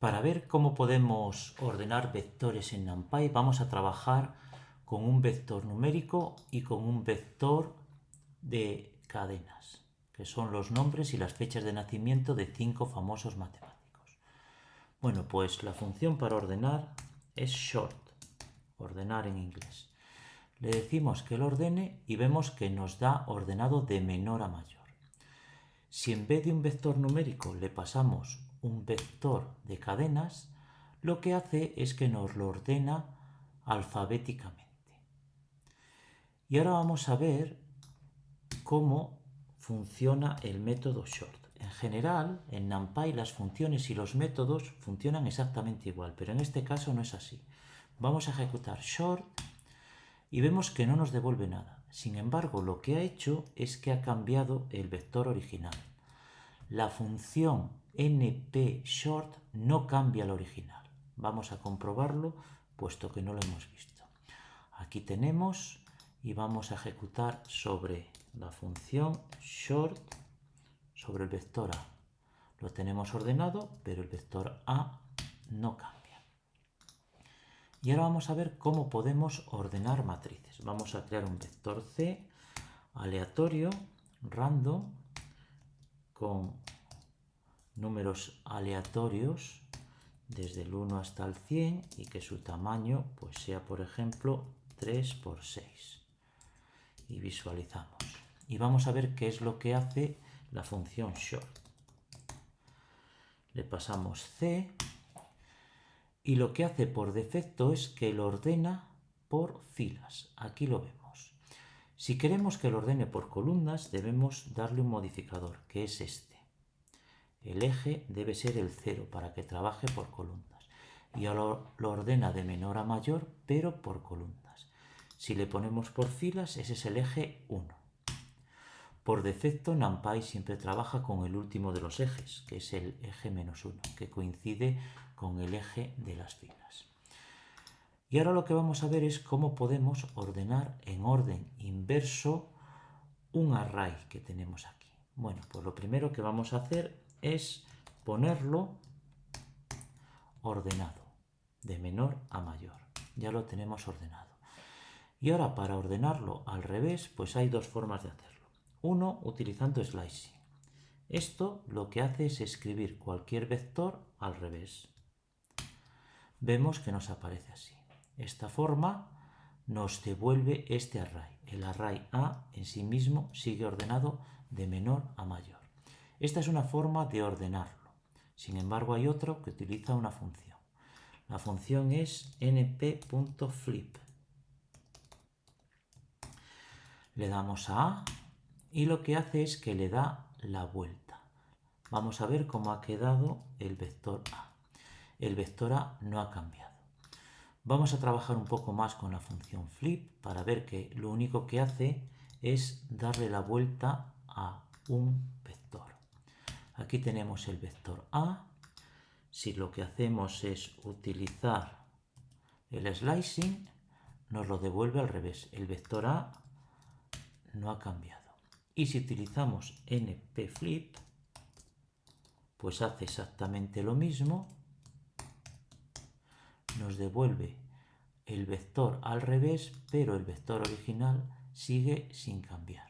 Para ver cómo podemos ordenar vectores en NumPy vamos a trabajar con un vector numérico y con un vector de cadenas, que son los nombres y las fechas de nacimiento de cinco famosos matemáticos. Bueno, pues la función para ordenar es short, ordenar en inglés. Le decimos que lo ordene y vemos que nos da ordenado de menor a mayor. Si en vez de un vector numérico le pasamos un vector de cadenas, lo que hace es que nos lo ordena alfabéticamente. Y ahora vamos a ver cómo funciona el método short. En general, en NumPy las funciones y los métodos funcionan exactamente igual, pero en este caso no es así. Vamos a ejecutar short y vemos que no nos devuelve nada. Sin embargo, lo que ha hecho es que ha cambiado el vector original. La función npShort no cambia el original. Vamos a comprobarlo puesto que no lo hemos visto. Aquí tenemos y vamos a ejecutar sobre la función short sobre el vector a. Lo tenemos ordenado, pero el vector a no cambia. Y ahora vamos a ver cómo podemos ordenar matrices. Vamos a crear un vector C aleatorio, random, con números aleatorios desde el 1 hasta el 100 y que su tamaño pues sea por ejemplo 3 por 6 y visualizamos. Y vamos a ver qué es lo que hace la función short le pasamos c y lo que hace por defecto es que lo ordena por filas. Aquí lo vemos. Si queremos que lo ordene por columnas debemos darle un modificador que es este el eje debe ser el 0 para que trabaje por columnas. Y ahora lo ordena de menor a mayor, pero por columnas. Si le ponemos por filas, ese es el eje 1. Por defecto, NumPy siempre trabaja con el último de los ejes, que es el eje menos 1, que coincide con el eje de las filas. Y ahora lo que vamos a ver es cómo podemos ordenar en orden inverso un array que tenemos aquí. Bueno, pues lo primero que vamos a hacer es ponerlo ordenado, de menor a mayor. Ya lo tenemos ordenado. Y ahora para ordenarlo al revés, pues hay dos formas de hacerlo. Uno, utilizando slicing. Esto lo que hace es escribir cualquier vector al revés. Vemos que nos aparece así. Esta forma nos devuelve este array. El array A en sí mismo sigue ordenado de menor a mayor. Esta es una forma de ordenarlo. Sin embargo, hay otro que utiliza una función. La función es np.flip. Le damos a A y lo que hace es que le da la vuelta. Vamos a ver cómo ha quedado el vector A. El vector A no ha cambiado. Vamos a trabajar un poco más con la función flip para ver que lo único que hace es darle la vuelta a un. Aquí tenemos el vector A. Si lo que hacemos es utilizar el slicing, nos lo devuelve al revés. El vector A no ha cambiado. Y si utilizamos npFlip, pues hace exactamente lo mismo. Nos devuelve el vector al revés, pero el vector original sigue sin cambiar.